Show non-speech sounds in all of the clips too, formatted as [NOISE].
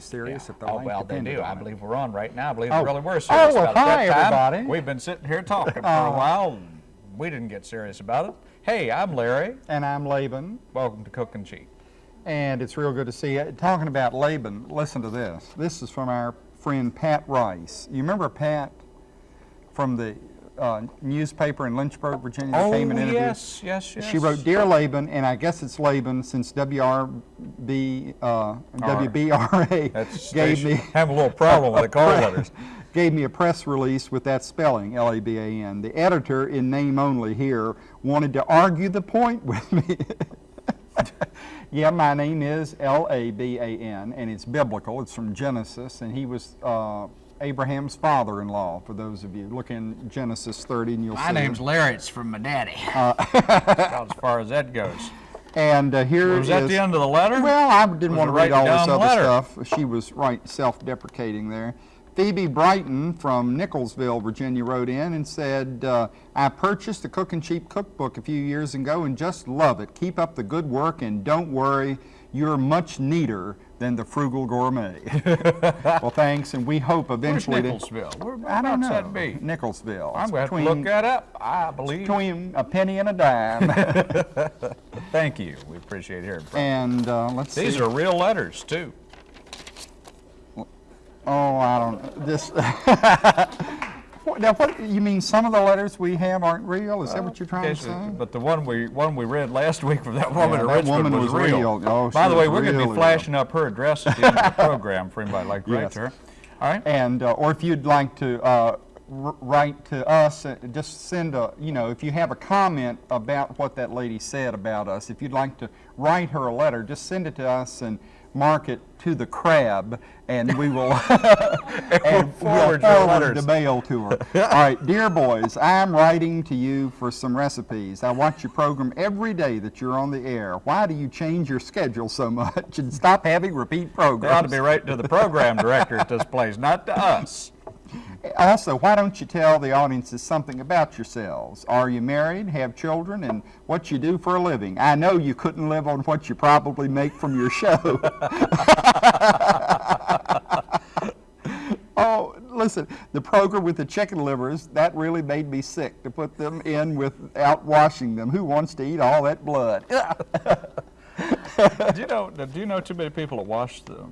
Seriously, they would know how to serious if their Oh, life well, they do. I believe we're on right now. I believe Oh. we really were oh, serious well, about it. hi, everybody. We've been sitting here talking for Oh. a uh-huh. while. and We didn't get serious about it. Hey, I'm Larry. And I'm Laban, Welcome to Cookin' Cheap. and it's real good to see you. Talking about Laban, listen to this. This is from our friend Pat Rice. You remember Pat from the uh, newspaper in Lynchburg, Virginia, that Oh, came and interviewed? yes, yes, yes. She wrote, Dear Laban, and I guess it's Laban since WRB, uh, WBRA [LAUGHS] gave me [LAUGHS] Have a little problem with the call [LAUGHS] letters. gave me a press release with that spelling, L-A-B-A-N. The editor, in name only here, wanted to argue the point with me. yeah, my name is L-A-B-A-N, and it's biblical. It's from Genesis, and he was uh, Abraham's father-in-law, for those of you. Look in Genesis 30, and you'll My see. My name's it. Larry. It's from my daddy. Uh, [LAUGHS] About as far as that goes. And uh, here Was that is- the end of the letter? Well, I didn't want to read all this other letter? stuff. She was right self-deprecating there. Phoebe Brighton from Nicholsville, Virginia, wrote in and said, uh, I purchased the Cookin' Cheap cookbook a few years ago and just love it. Keep up the good work and don't worry, you're much neater than the frugal gourmet. [LAUGHS] well, thanks, and we hope Where's eventually to... Nicholsville? Where, I don't know. that be? Nicholsville. I'm going to between- look that up, I believe. Between a penny and a dime. [LAUGHS] Thank you. We appreciate hearing from you. and uh, let's see. These are real letters, too. Oh, I don't, know. this, [LAUGHS] now what, you mean some of the letters we have aren't real? Is that what you're trying to say? But the one we one we read last week from that woman Yeah, that Richmond woman was, was real. Oh, By the way, we're going to be real. flashing up her address at the end of the [LAUGHS] program for anybody like to write to her. All right. And, uh, or if you'd like to uh, r- write to us, uh, just send a, you know, if you have a comment about what that lady said about us, if you'd like to write her a letter, just send it to us and mark it to the crab, and we will [LAUGHS] [LAUGHS] and forward we'll forward the mail to her. All right, dear boys, I'm writing to you for some recipes. I watch your program every day that you're on the air. Why do you change your schedule so much and stop having repeat They ought to be writing to the program director at this place, not to us. Also, why don't you tell the audiences something about yourselves? Are you married, have children, and what you do for a living? I know you couldn't live on what you probably make from your show. [LAUGHS] oh, listen, the program with the chicken livers, that really made me sick to put them in without washing them. Who wants to eat all that blood? [LAUGHS] [LAUGHS] do you know? Do you know too many people that wash the,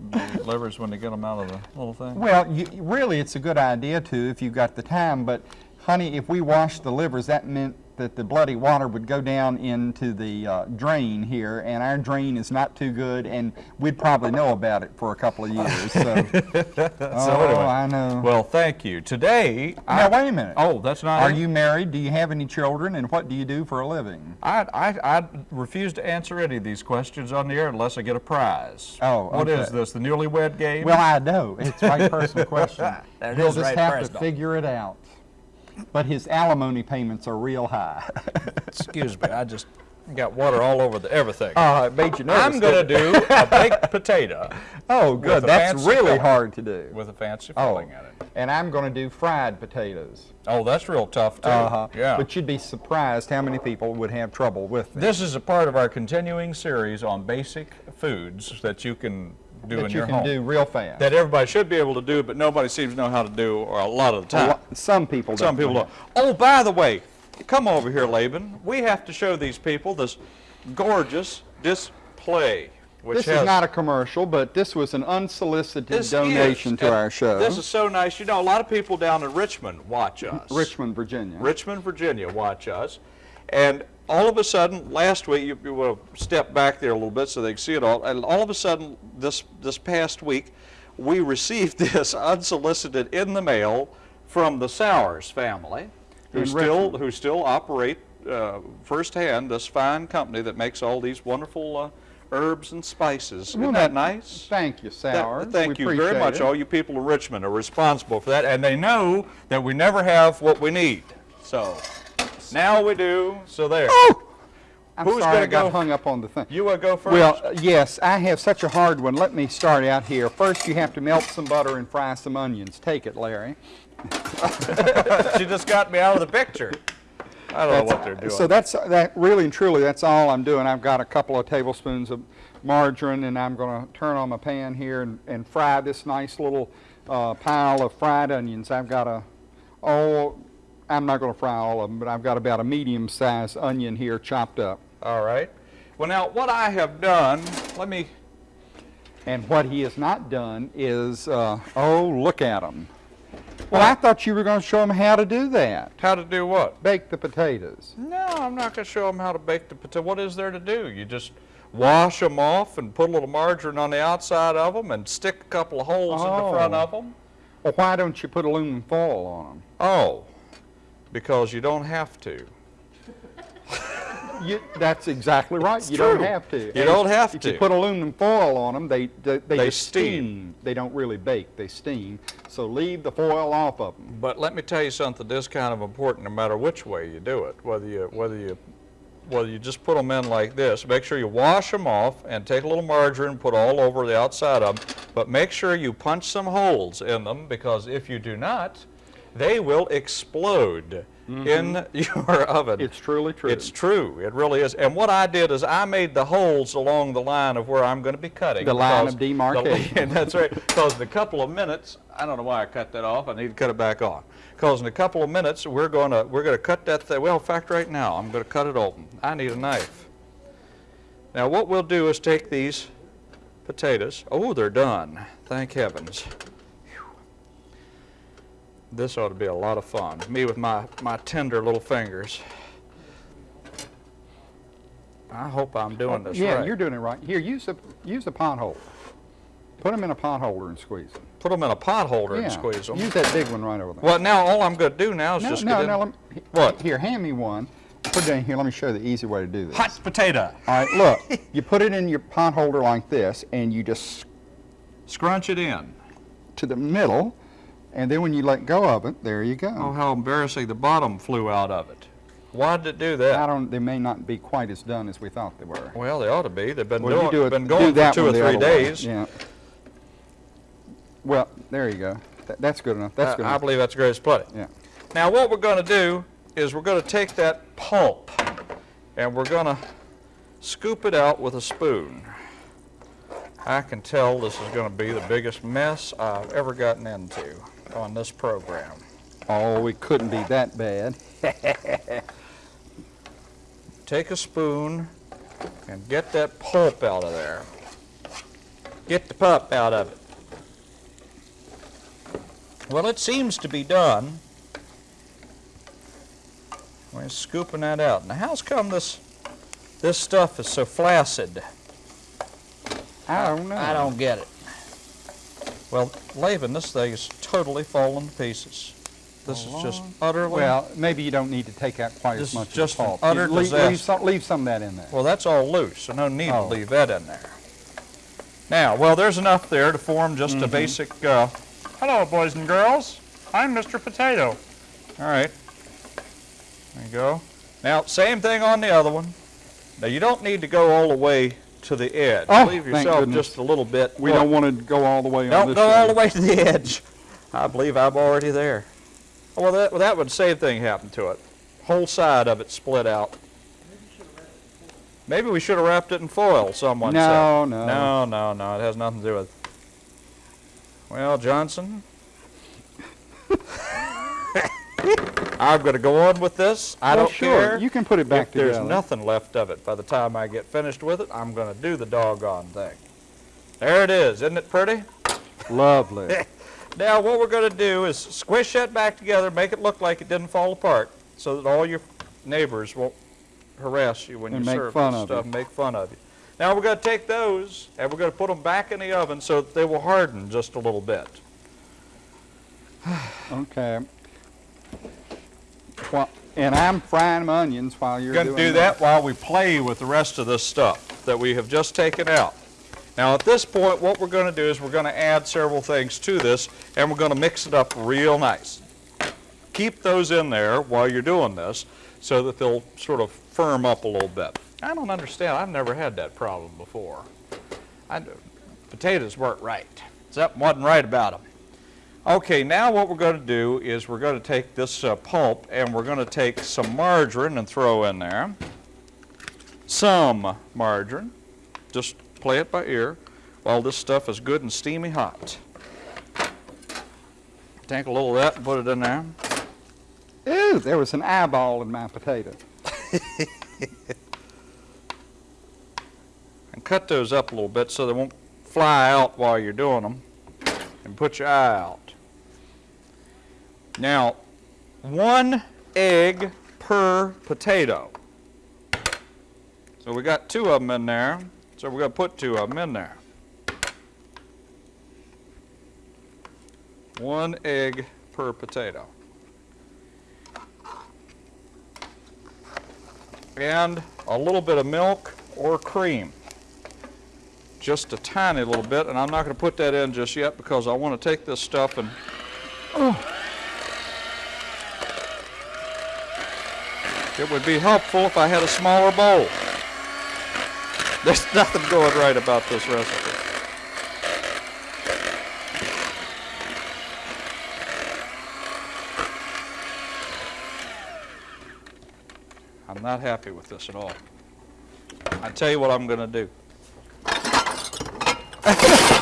livers when they get them out of the little thing? Well, you, really, it's a good idea to if you've got the time. But, honey, if we washed the livers, that meant that the bloody water would go down into the uh, drain here, and our drain is not too good, and we'd probably know about it for a couple of years. So, [LAUGHS] oh, anyway, I know. Well, thank you. Today, now, I, wait a minute. oh, that's not. Are it? you married? Do you have any children? And what do you do for a living? I, I, I refuse to answer any of these questions on the air unless I get a prize. Oh, What is this? The newlywed game? Well, I know. It's my personal [LAUGHS] question. That He'll is just right have personal. to figure it out. But his alimony payments are real high. [LAUGHS] excuse me. I just got water all over the everything. Oh, it made you nervous. I'm going to do a baked potato [LAUGHS] Oh, good. That's really filling. hard to do. with a fancy Oh, filling in it. and I'm going to do fried potatoes. Oh, that's real tough too. Uh-huh. Yeah. But you'd be surprised how many people would have trouble with this is a part of our continuing series on basic foods that you can do that in you your can do real fast. that everybody should be able to do, but nobody seems to know how to do, or a lot of the time. lo- Some people do. Some people don't. don't. Oh, by the way, come over here, Laban. We have to show these people this gorgeous display. Which This has, is not a commercial, but this was an unsolicited donation is- to our show. This is so nice. You know, a lot of people down in Richmond watch us. Richmond, Virginia. Richmond, Virginia, watch us. And all of a sudden, last week, you, you will step back there a little bit so they can see it all. And all of a sudden, this this past week, we received [LAUGHS] this unsolicited in the mail from the Sauers family, who In still Richmond. who still operate uh, firsthand this fine company that makes all these wonderful uh, herbs and spices. Isn't Well, that that- nice? Thank you, That- Sauers. thank We you very much. it. All you people in Richmond are responsible for that, and they know that we never have what we need. So now we do. So there. I'm Who's sorry gonna I got go- hung up on the thing. You want to go first? Well, yes, I have such a hard one. Let me start out here. First, you have to melt some butter and fry some onions. Take it, Larry. [LAUGHS] she just got me out of the picture. I don't know what they're doing. So that's that. Really and truly, that's all I'm doing. I've got a couple of tablespoons of margarine and I'm going to turn on my pan here and, and fry this nice little uh, pile of fried onions. I've got a, oh, I'm not going to fry all of them, but I've got about a medium-sized onion here chopped up. All right. Well, now, what I have done, let me, And what he has not done is, uh, oh, look at him. Well, I thought you were going to show him how to do that. how to do what? Bake the potatoes. No, I'm not going to show them how to bake the potato. What is there to do? You just wash them off and put a little margarine on the outside of them and stick a couple of holes in the front Oh. of them. Well, why don't you put aluminum foil on them? Oh, because you don't have to. [LAUGHS] You, that's exactly right. It's you don't have to. You And don't have if to. you put aluminum foil on them, they they, they, They just steam. They don't really bake. They steam. So leave the foil off of them. But let me tell you something. This is kind of important, no matter which way you do it. Whether you whether you whether you just put them in like this. Make sure you wash them off and take a little margarine, and put all over the outside of them. But make sure you punch some holes in them because if you do not, they will explode mm-hmm. in [LAUGHS] your oven. It's truly true. It's true. It really is. And what I did is I made the holes along the line of where I'm going to be cutting. The line of demarcation. the- [LAUGHS] that's right. Because in a couple of minutes, I don't know why I cut that off. I need to cut it back on. Because in a couple of minutes, we're going to we're going to cut that thing. Well, in fact, right now, I'm going to cut it open. I need a knife. Now, what we'll do is take these potatoes. Oh, they're done. Thank heavens. This ought to be a lot of fun. Me with my, my tender little fingers. I hope I'm doing this yeah, right. you're doing it right. Here, use a use a pot holder. Put them in a pot holder and squeeze them. Put them in a pot holder yeah. and squeeze them. Use that big one right over there. Well, now all I'm going to do now is no, just no, get in. no. Me, What? Here, hand me one. Put it in here. Let me show you the easy way to do this. hot potato. All right, look. you put it in your pot holder like this, and you just Scrunch it in. to the middle, and then when you let go of it, there you go. Oh, how embarrassing! The bottom flew out of it. Why did it do that? I don't. They may not be quite as done as we thought they were. Well, they ought to be. They've been Well, doing, do it. been do going for two or three way. days. Yeah. Well, there you go. That, that's good enough. That's I- good I enough. believe that's great plenty. Yeah. Now, what we're going to do is we're going to take that pulp and we're going to scoop it out with a spoon. I can tell this is going to be the biggest mess I've ever gotten into on this program. Oh, it couldn't be that bad. [LAUGHS] Take a spoon and get that pulp out of there. Get the pulp out of it. Well, it seems to be done. We're scooping that out. Now, how's come this this stuff is so flaccid? I don't know. I don't get it. Well, Laban, this thing is totally falling to pieces. This is just utterly. Well, maybe you don't need to take out quite as much just an utter leave, disaster. leave, some, leave some of that in there. Well, that's all loose, so no need Oh. to leave that in there. Now, well, there's enough there to form just Mm-hmm. a basic, uh, hello, boys and girls. I'm Mr. Potato. All right. There you go. Now, same thing on the other one. Now, you don't need to go all the way to the edge. Oh, Leave yourself just a little bit. We Look, don't want to go all the way Don't go all the way to the edge. I believe I'm already there. Well, that, well, that would same thing happened to it. Whole side of it split out. Maybe we should have wrapped it in foil, someone No, said. no. No, no, no. It has nothing to do with Well, Johnson. I'm going to go on with this. I Well, don't sure. care. You can put it back if there's nothing left of it by the time I get finished with it, I'm going to do the doggone thing. There it is. Isn't it pretty? Lovely. [LAUGHS] Now what we're going to do is squish that back together, make it look like it didn't fall apart, so that all your neighbors won't harass you when And you make serve fun stuff and make fun of you. Now we're going to take those and we're going to put them back in the oven so that they will harden just a little bit. [SIGHS] okay. And I'm frying my onions while you're We're going to do that while we play with the rest of this stuff that we have just taken out. Now at this point what we're going to do is we're going to add several things to this and we're going to mix it up real nice. Keep those in there while you're doing this so that they'll sort of firm up a little bit. I don't understand. I've never had that problem before. I, potatoes weren't right. Something wasn't right about them. Okay, now what we're going to do is we're going to take this uh, pulp and we're going to take some margarine and throw in there. Some margarine, just play it by ear while this stuff is good and steamy hot. Take a little of that and put it in there. Ooh, there was an eyeball in my potato. [LAUGHS] And cut those up a little bit so they won't fly out while you're doing them. And put your eye out. Now, one egg per potato. So we got two of them in there. So we're going to put two of them in there. One egg per potato. And a little bit of milk or cream. Just a tiny little bit, and I'm not going to put that in just yet because I want to take this stuff and oh, It would be helpful if I had a smaller bowl. There's [LAUGHS] nothing going right about this recipe. I'm not happy with this at all. I tell you what I'm going to do. [LAUGHS]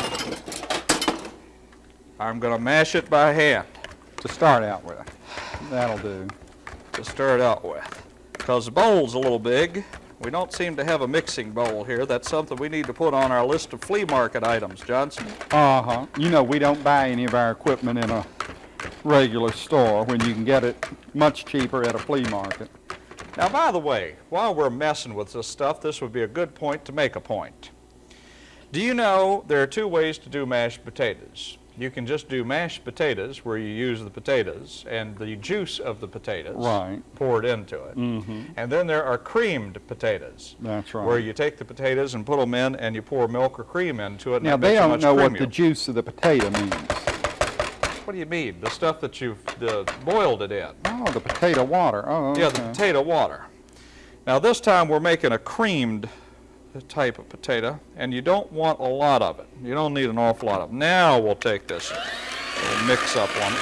I'm going to mash it by hand. To start out with. That'll do. to stir it out with. Because the bowl's a little big. We don't seem to have a mixing bowl here. That's something we need to put on our list of flea market items, Johnson. Uh-huh. You know, we don't buy any of our equipment in a regular store when you can get it much cheaper at a flea market. Now, by the way, while we're messing with this stuff, this would be a good point to make a point. Do you know there are two ways to do mashed potatoes? You can just do mashed potatoes where you use the potatoes and the juice of the potatoes Right. poured into it. Mm-hmm. And then there are creamed potatoes. That's right. where you take the potatoes and put them in and you pour milk or cream into it. Now, they don't much know what the juice of the potato means. What do you mean? The stuff that you've uh, boiled it in. Oh, the potato water. Oh, okay. Yeah, the potato water. Now this time we're making a creamed type of potato, and you don't want a lot of it. You don't need an awful lot of it. Now we'll take this little mix up on it.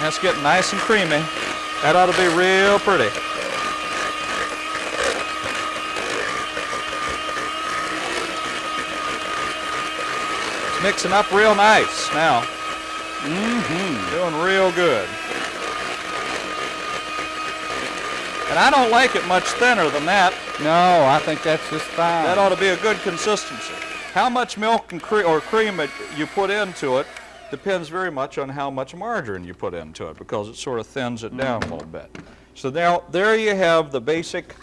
That's getting nice and creamy. That ought to be real pretty. It's mixing up real nice now. Mm-hmm. Doing real good. And I don't like it much thinner than that. No, I think that's just fine. That ought to be a good consistency. How much milk and cre- or cream it you put into it depends very much on how much margarine you put into it because it sort of thins it down a little bit. So now there you have the basic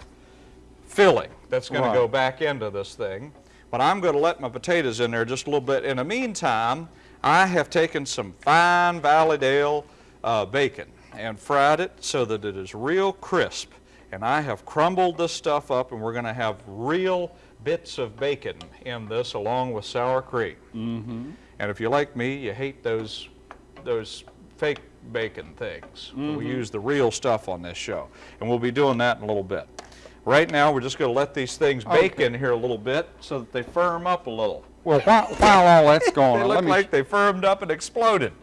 filling that's going Right. to go back into this thing. But I'm going to let my potatoes in there just a little bit. In the meantime, I have taken some fine Valleydale uh, bacon and fried it so that it is real crisp. And I have crumbled this stuff up and we're going to have real bits of bacon in this along with sour cream. Mm-hmm. And if you're like me, you hate those, those fake bacon things. We use the real stuff on this show. And we'll be doing that in a little bit. Right now, we're just going to let these things bake Okay. in here a little bit so that they firm up a little. Well, while, while all that's [LAUGHS] going on, look let me, like they firmed up and exploded.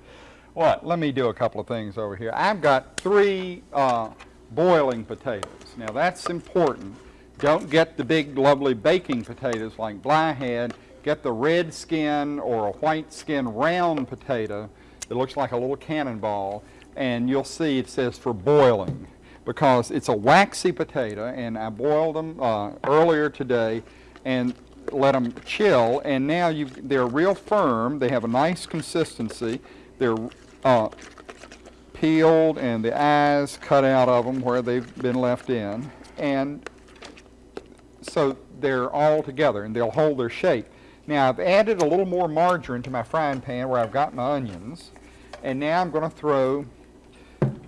What? let me do a couple of things over here. I've got three uh, boiling potatoes. Now, that's important. Don't get the big, lovely baking potatoes like Bly. Get the red skin or a white skin round potato that looks like a little cannonball, and you'll see it says for boiling because it's a waxy potato, and I boiled them uh, earlier today and let them chill, and now they're real firm. They have a nice consistency. They're uh, peeled and the eyes cut out of them where they've been left in, and so they're all together and they'll hold their shape. Now I've added a little more margarine to my frying pan where I've got my onions, and now I'm going to throw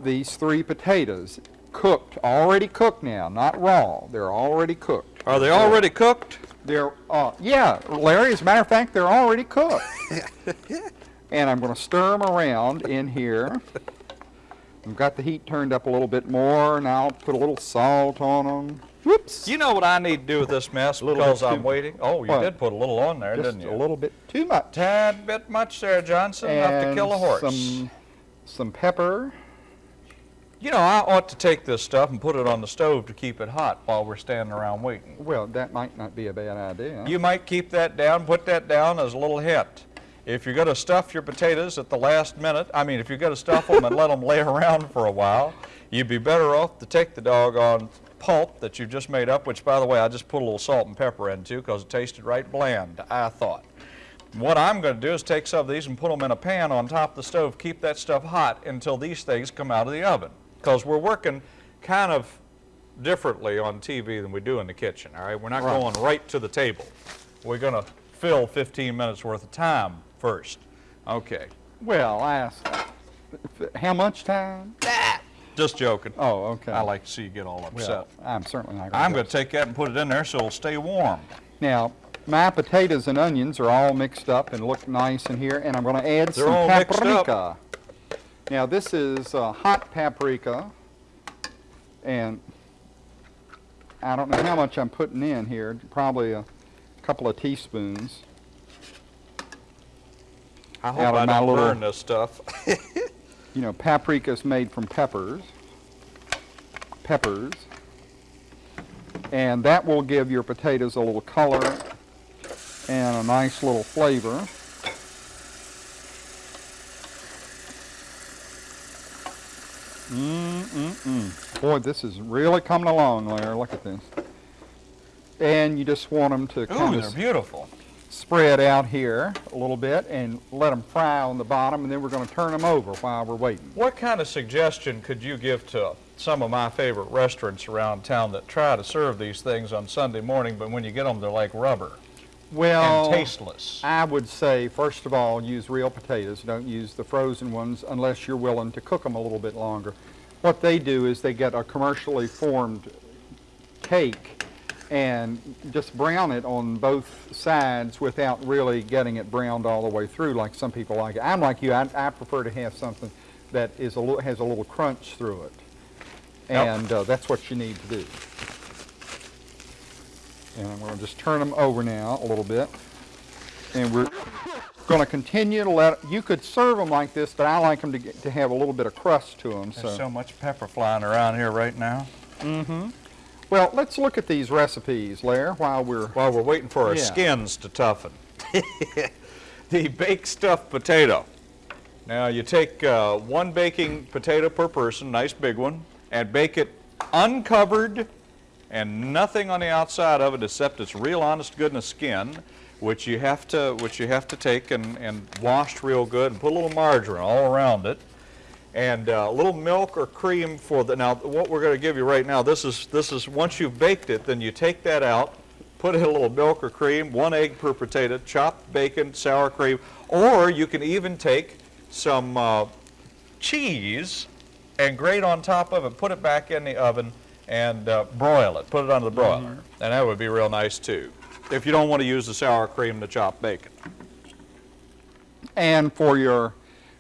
these three potatoes, cooked, already cooked now, not raw. They're already cooked. Are they already cooked? They're, uh, yeah, Larry, as a matter of fact, they're already cooked. [LAUGHS] and I'm going to stir them around in here. I've got the heat turned up a little bit more, Now I'll put a little salt on them. Whoops. You know what I need to do with this mess because I'm waiting? Oh, you What? did put a little on there, Just didn't you? a little bit too much. Tad bit much there, Johnson, enough to kill a horse. Some, some pepper. You know, I ought to take this stuff and put it on the stove to keep it hot while we're standing around waiting. Well, that might not be a bad idea. You might keep that down, put that down as a little hint. If you're going to stuff your potatoes at the last minute, I mean, if you're going to stuff them and let them lay [LAUGHS] around for a while, you'd be better off to take the doggone pulp that you've just made up, which, by the way, I just put a little salt and pepper into because it tasted right bland, I thought. What I'm going to do is take some of these and put them in a pan on top of the stove, keep that stuff hot until these things come out of the oven. Because we're working kind of differently on TV than we do in the kitchen, all right? We're not Right. going right to the table. We're going to fill 15 minutes worth of time first. Okay. Well, I asked, how much time? Just joking. Oh, okay. I like to see you get all upset. Well, I'm certainly not going to. I'm going to take that and put it in there so it'll stay warm. Now, my potatoes and onions are all mixed up and look nice in here, and I'm going to add They're some all mixed up. paprika. Now, this is uh, hot paprika, and I don't know how much I'm putting in here, probably a couple of teaspoons. I hope I don't little- burn this stuff. [LAUGHS] You know, paprika is made from peppers. Peppers. And that will give your potatoes a little color and a nice little flavor. Mm-mm-mm. Boy, this is really coming along, Larry. Look at this. And you just want them to Ooh, kind they're beautiful. Spread out here a little bit and let them fry on the bottom, and then we're going to turn them over while we're waiting. What kind of suggestion could you give to some of my favorite restaurants around town that try to serve these things on Sunday morning, but when you get them, they're like rubber Well, and tasteless? I would say, first of all, use real potatoes. Don't use the frozen ones unless you're willing to cook them a little bit longer. What they do is they get a commercially formed cake and just brown it on both sides without really getting it browned all the way through like some people like it. I'm like you. I, I prefer to have something that is a little, has a little crunch through it. And uh, that's what you need to do. And I'm going to just turn them over now a little bit. And we're going to continue to let, you could serve them like this, but I like them to, get, to have a little bit of crust to them. There's so much pepper flying around here right now. Well, let's look at these recipes, Lair, while we're, While we're waiting for our Yeah. skins to toughen. [LAUGHS] the baked stuffed potato. Now you take uh, one baking potato per person, nice big one, and bake it uncovered and nothing on the outside of it except its real honest goodness skin, which you have to which you have to take and, and washed real good and put a little margarine all around it and uh, a little milk or cream for the now what we're going to give you right now this is this is once you've baked it then you take that out put in a little milk or cream one egg per potato chopped bacon sour cream or you can even take some uh, cheese and grate on top of it put it back in the oven and uh, broil it put it under the broiler. And that would be real nice too if you don't want to use the sour cream to chop bacon. And for your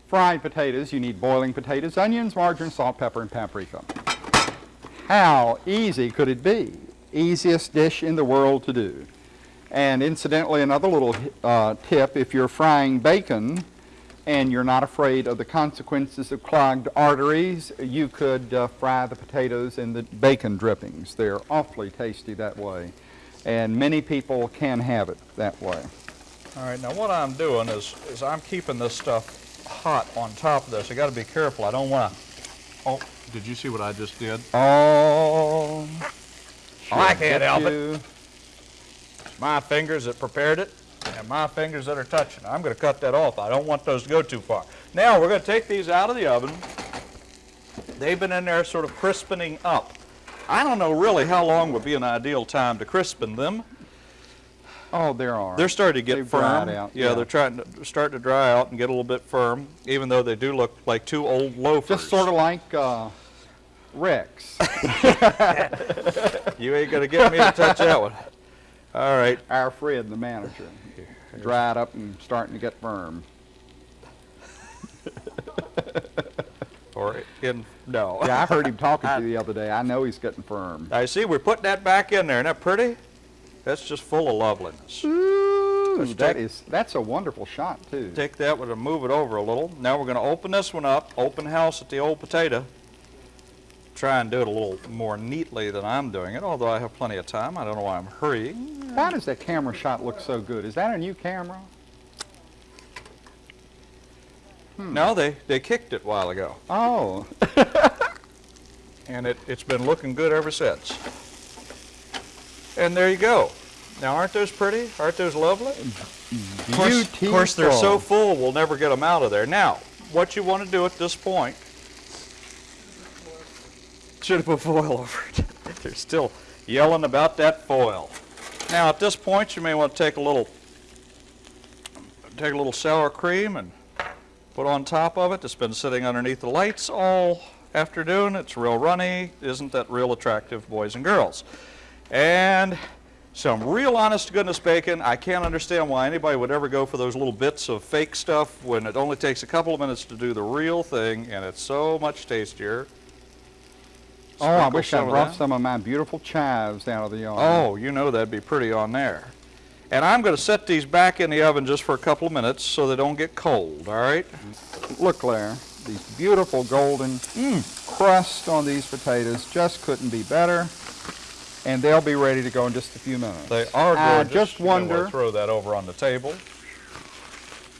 fried potatoes, you need boiling potatoes, onions, margarine, salt, pepper, and paprika. How easy could it be? Easiest dish in the world to do. And incidentally, another little uh, tip, if you're frying bacon and you're not afraid of the consequences of clogged arteries, you could uh, fry the potatoes in the bacon drippings. They're awfully tasty that way. And many people can have it that way. All right, now what I'm doing is, is I'm keeping this stuff hot on top of this. I got to be careful. I don't want to. Oh, did you see what I just did? Oh, I can't help it. you. It's my fingers that prepared it and my fingers that are touching. I'm going to cut that off. I don't want those to go too far. Now we're going to take these out of the oven. They've been in there sort of crispening up. I don't know really how long would be an ideal time to crispen them. Oh, there are. They're starting to get They've firm. yeah, yeah. they're trying to starting to dry out and get a little bit firm, even though they do look like two old loafers. Just sort of like uh, Rex, [LAUGHS] You ain't gonna get me to touch that one. All right. our Fred, the manager. Dried up and starting to get firm. [LAUGHS] Or in no. Yeah, I heard him talking to [LAUGHS] you the other day. I know he's getting firm. I see. We're putting that back in there. Isn't that pretty? That's just full of loveliness. Ooh, Let's that take- is, that's a wonderful shot, too. Take that one and move it over a little. Now we're going to open this one up. Open house at the old potato. try and do it a little more neatly than I'm doing it, although I have plenty of time. I don't know why I'm hurrying. Why does that camera shot look so good? Is that a new camera? Hmm. No, they, they kicked it a while ago, Oh, [LAUGHS] and it, it's been looking good ever since. And there you go. Now, aren't those pretty? Aren't those lovely? Of course, of course, they're so full, we'll never get them out of there. Now, what you want to do at this point, should have put foil over it. [LAUGHS] They're still yelling about that foil. Now, at this point, you may want to take a little, take a little sour cream and put on top of it. It's been sitting underneath the lights all afternoon. It's real runny. Isn't that real attractive, boys and girls? And some real honest to goodness bacon. I can't understand why anybody would ever go for those little bits of fake stuff when it only takes a couple of minutes to do the real thing and it's so much tastier. oh, I wish I brought some of my beautiful chives out of the yard. Oh, you know that'd be pretty on there. And I'm going to set these back in the oven just for a couple of minutes so they don't get cold, all right? Look, Claire, these beautiful golden Mm. crust on these potatoes just couldn't be better. And they'll be ready to go in just a few minutes. They are gorgeous. I just You may wanna wonder- throw that over on the table.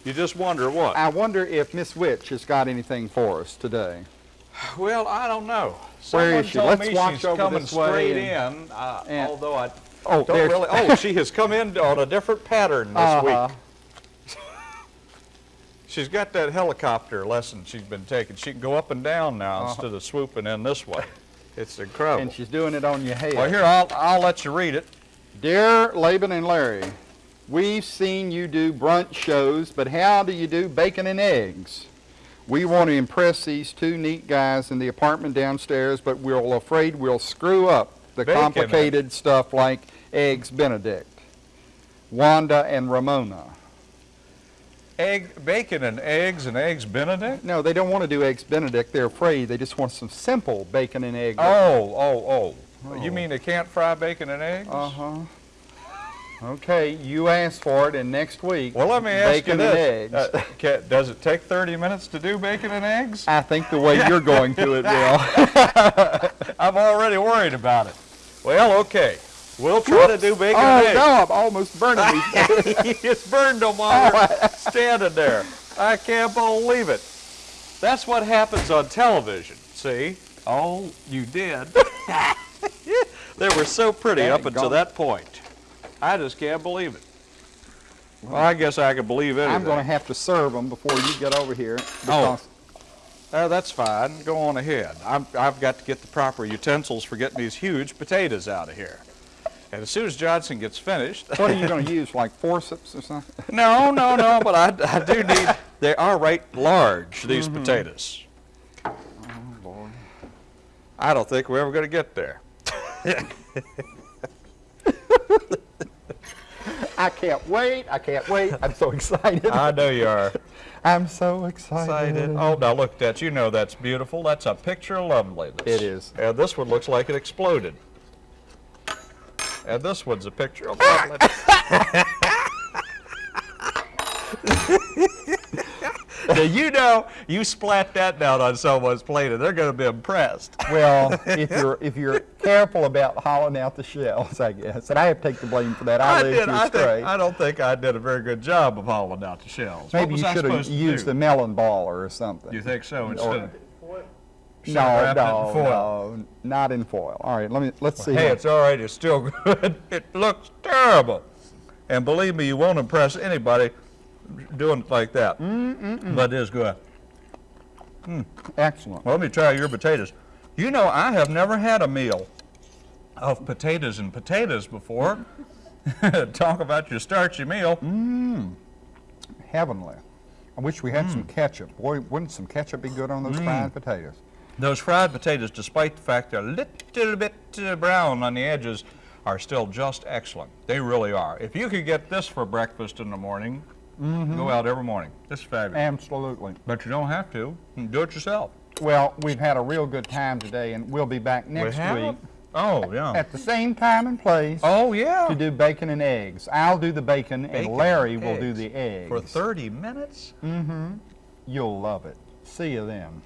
You just wonder what? I wonder if Miss Witch has got anything for us today. Well, I don't know. Where Someone is she? Let's me watch she's over coming this way straight and- in, uh, and- although I Oh, don't really. Oh, she has come in on a different pattern this Uh-huh. week. [LAUGHS] She's got that helicopter lesson she's been taking. She can go up and down now Uh-huh. instead of swooping in this way. It's incredible. And she's doing it on your head. well, here I'll I'll let you read it. Dear Laban and Larry, we've seen you do brunch shows, but how do you do bacon and eggs? We want to impress these two neat guys in the apartment downstairs, but we're afraid we'll screw up the Bacon complicated stuff like eggs Benedict. Wanda and Ramona. Egg, bacon and eggs and eggs Benedict. No, they don't want to do eggs Benedict. They're afraid. They just want some simple bacon and egg. Oh, oh, oh. You Oh. mean they can't fry bacon and eggs? Uh-huh. Okay, you asked for it, and next week, Well, let me ask bacon you and this. eggs. Uh, ca- does it take 30 minutes to do bacon and eggs? I think the way you're going to it will. [LAUGHS] I'm already worried about it. Well, okay. We'll try to do bacon oh, and no, I'm almost burning these. [LAUGHS] eggs. he just burned them while standing there. I can't believe it. That's what happens on television, see? Oh, you did. [LAUGHS] they were so pretty Dang up until that point. I just can't believe it. Well, I guess I can believe anything. I'm going to have to serve them before you get over here. Because Uh, that's fine. Go on ahead. I'm, I've got to get the proper utensils for getting these huge potatoes out of here. And as soon as Johnson gets finished, what are you [LAUGHS] going to use, like forceps or something? no, no, no, but I, I do [LAUGHS] need. They are right large. These Mm-hmm. potatoes. Oh, Lord. I don't think we're ever going to get there. [LAUGHS] I can't wait. I can't wait. I'm so excited. I know you are I'm so excited. excited. Oh, now look at that. You know that's beautiful. That's a picture of loveliness. It is. And this one looks like it exploded. And this one's a picture of ah! loveliness. [LAUGHS] now you know you splat that down on someone's plate and they're going to be impressed. Well, if you're if you're careful about hollowing out the shells, I guess, and I have to take the blame for that. I, I did. I, think, I don't think I did a very good job of hollowing out the shells. Maybe you should have used the melon baller or something. You think so? Instead Or- no, have wrapped in no, foil. no, not in foil. All right, let me let's see. Hey, how- it's all right. It's still [LAUGHS] good. It looks terrible. And believe me, you won't impress anybody doing it like that. But it is good. excellent. Well, let me try your potatoes. You know, I have never had a meal of potatoes and potatoes before. [LAUGHS] Talk about your starchy meal. Heavenly. I wish we had some Hmm. ketchup. Boy, wouldn't some ketchup be good on those fried potatoes? Those fried potatoes, despite the fact they're a little bit uh, brown on the edges, are still just excellent. They really are. If you could get this for breakfast in the morning, go out every morning. This is fabulous. Absolutely. But you don't have to. Do it yourself. Well, we've had a real good time today, and we'll be back next week Oh, yeah. at the same time and place Oh, yeah. to do bacon and eggs. I'll do the bacon, Bacon and Larry and will do the eggs. For 30 minutes? Mm-hmm. You'll love it. See you then.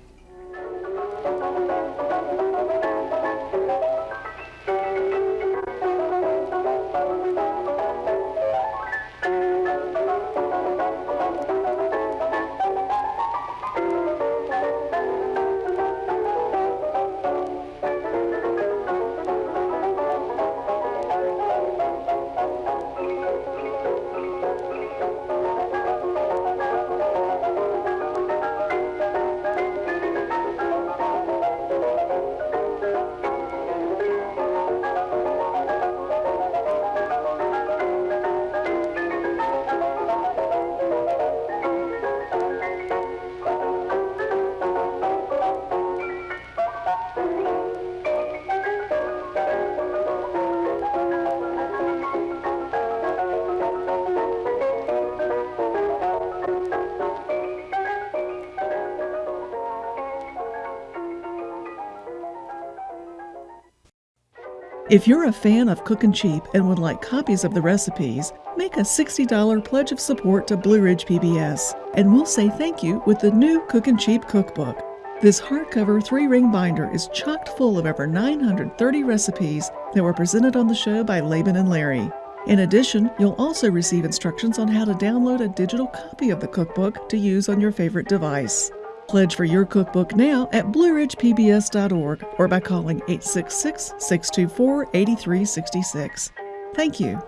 If you're a fan of Cookin' Cheap and would like copies of the recipes, make a $60 pledge of support to Blue Ridge PBS, and we'll say thank you with the new Cookin' Cheap cookbook. This hardcover three ring binder is chocked full of over 930 recipes that were presented on the show by Laban and Larry. In addition, you'll also receive instructions on how to download a digital copy of the cookbook to use on your favorite device. Pledge for your cookbook now at blueridgepbs.org or by calling 866 624 8366. Thank you.